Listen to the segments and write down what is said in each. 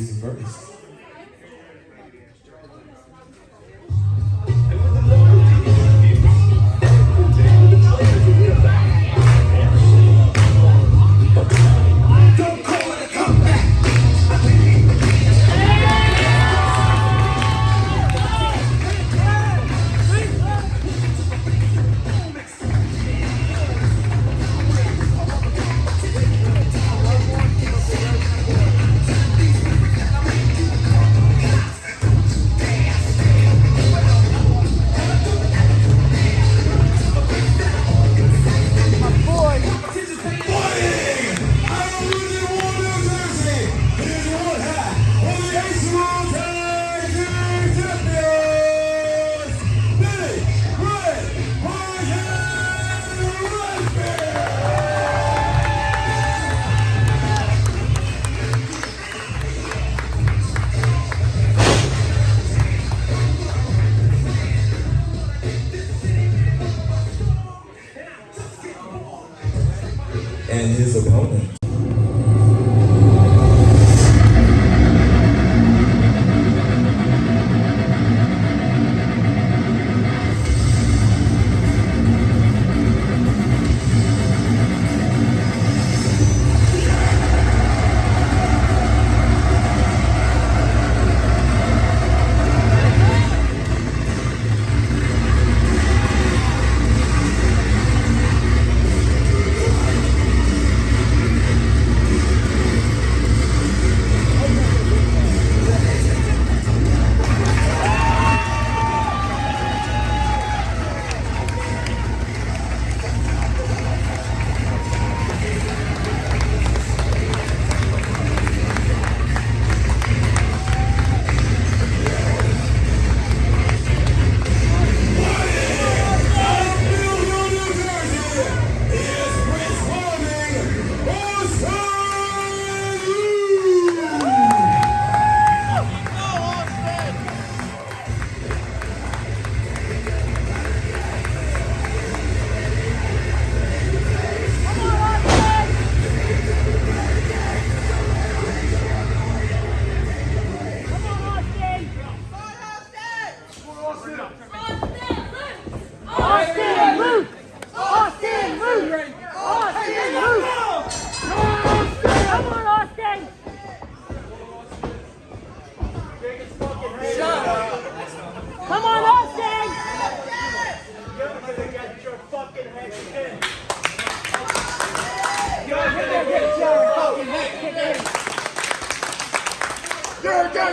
first. and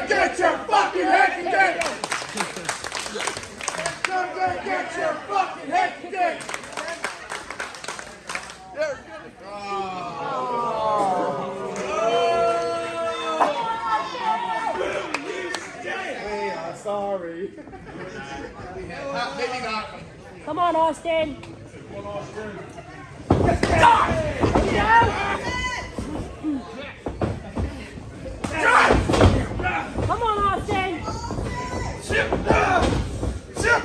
get your fucking head together. Come and get your fucking head together. Oh. Oh. Hey, I'm sorry. Come on, Austin. Come on, Austin. Stop! Get out! Come on, Austin. Chip, Chip,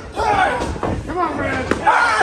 Come on, man.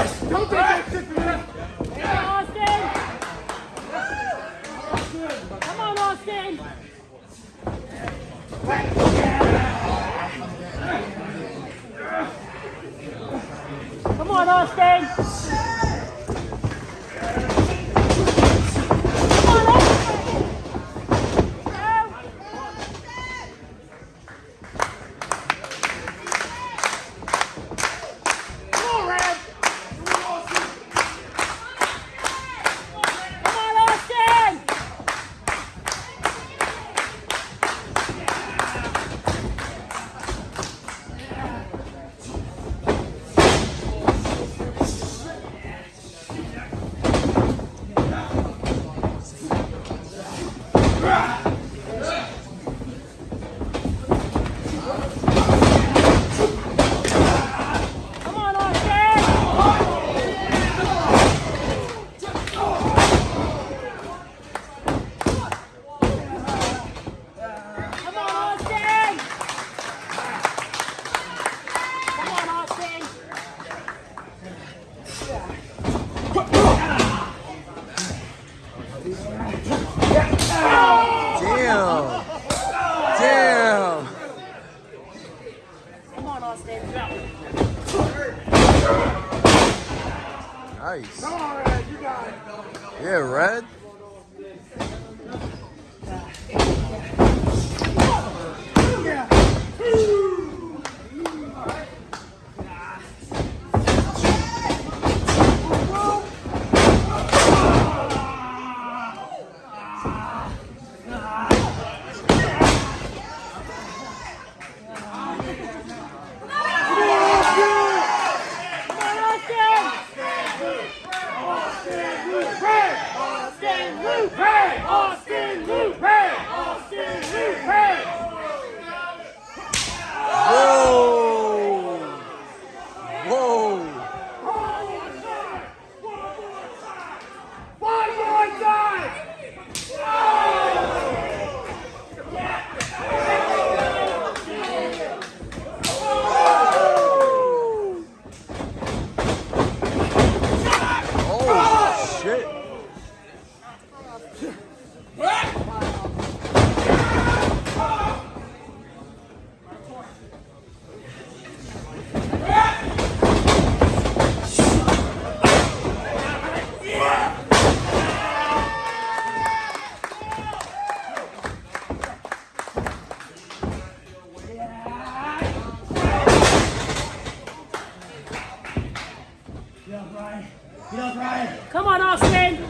Come on, Austin.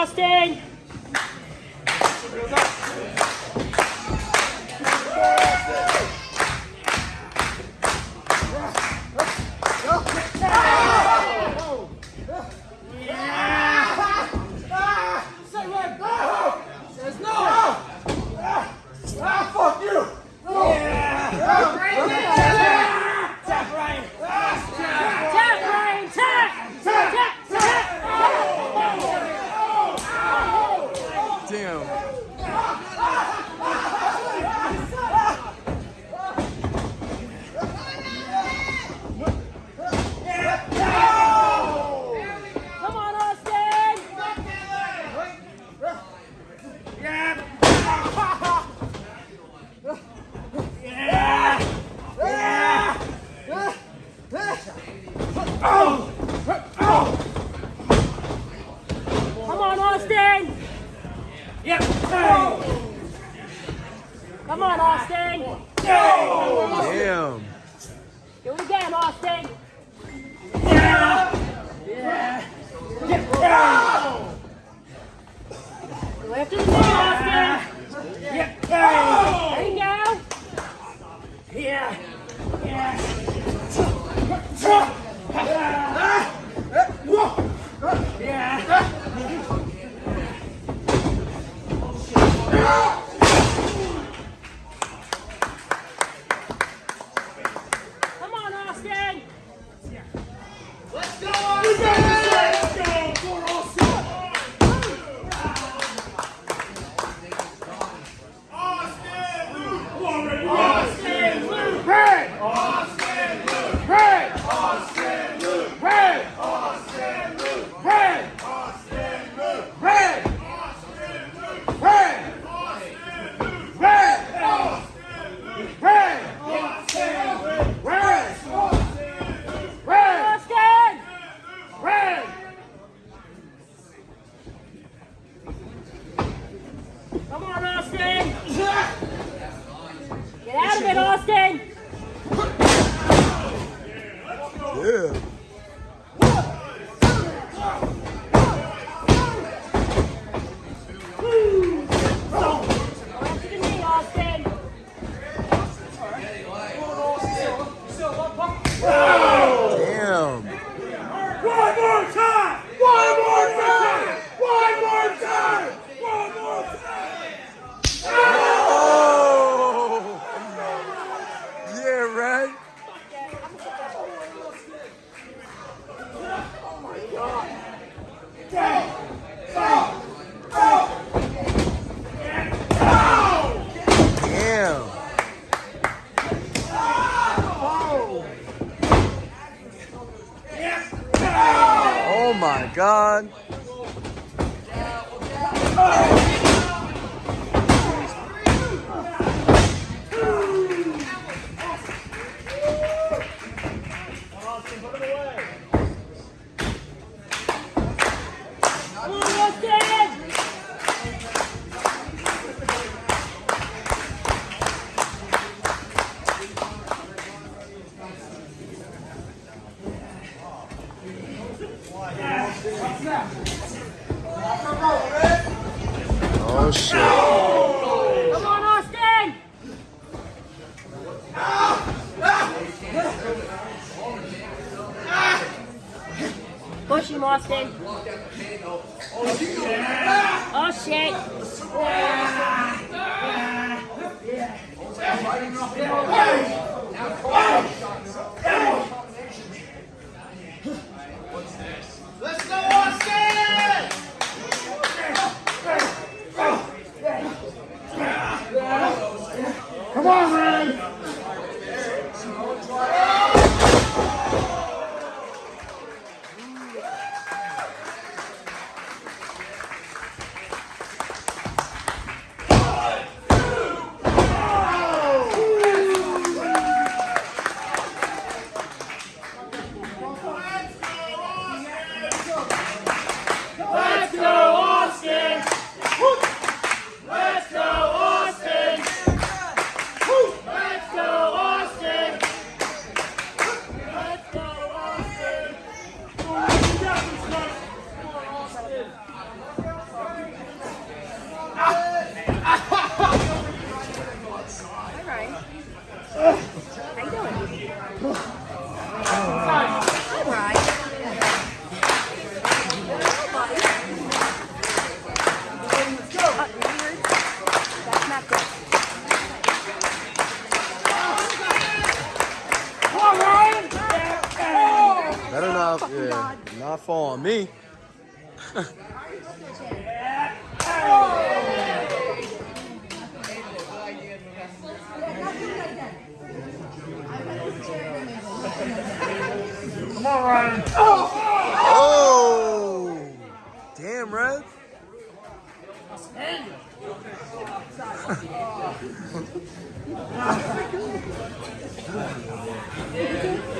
gostem! Come on, Austin. Damn. Do it again, Austin. Yeah. Yeah. Yeah. Go after the ball, Austin. Yeah. yeah. There you go. Yeah. Yeah. Yeah. Let's go! Come on, Austin! Get out of it, Austin! Yeah. Come Yeah. Not fall on me. Come on, Ryan. Oh! Damn, Red.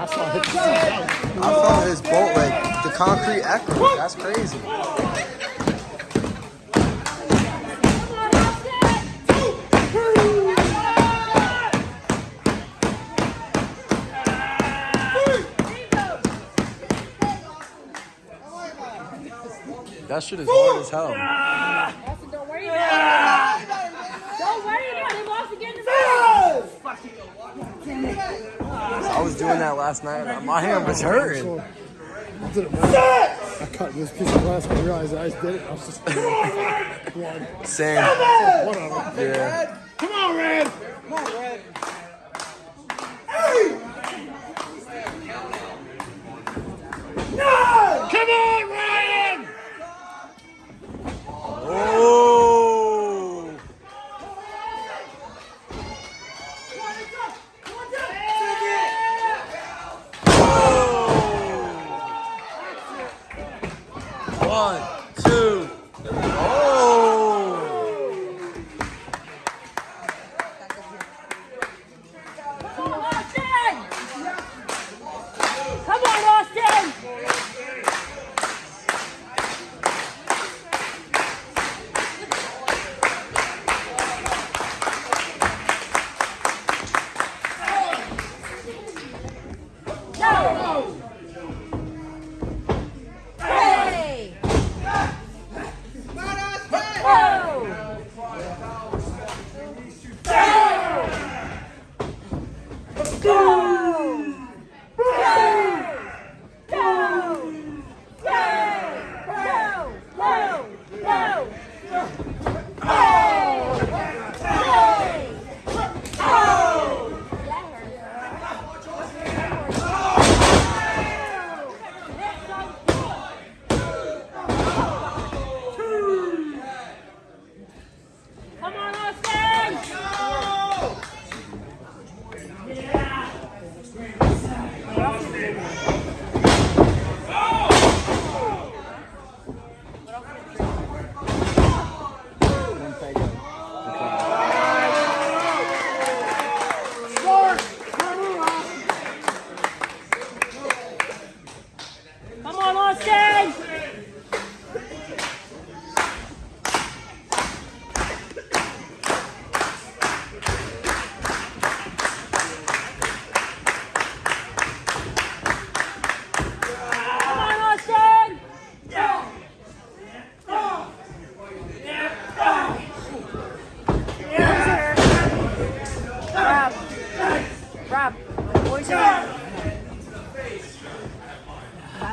I felt his bolt like the concrete echo. That's crazy. That shit is hard as hell. Austin, don't worry about it. Don't worry about it. Austin, get in the I was doing that last night. My hand was hurting. I did it, man. I cut this piece of glass. I realized I just did it. I was just one. Same. Whatever. Yeah. Come on, Red.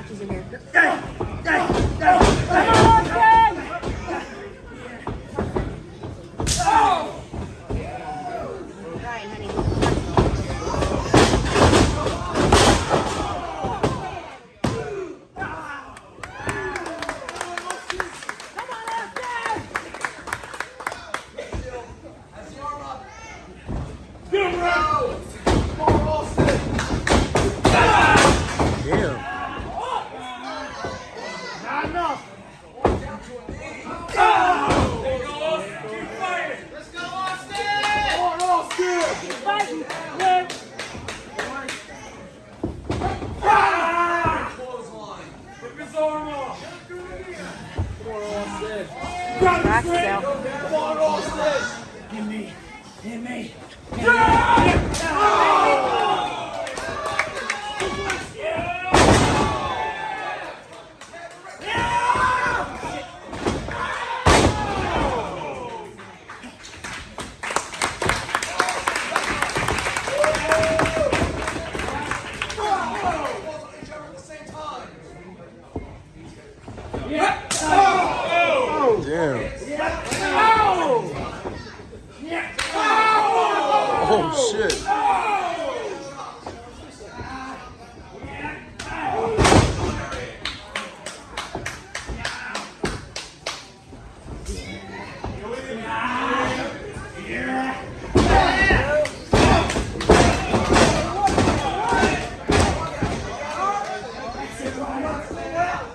生地のやつ。Grab Yeah.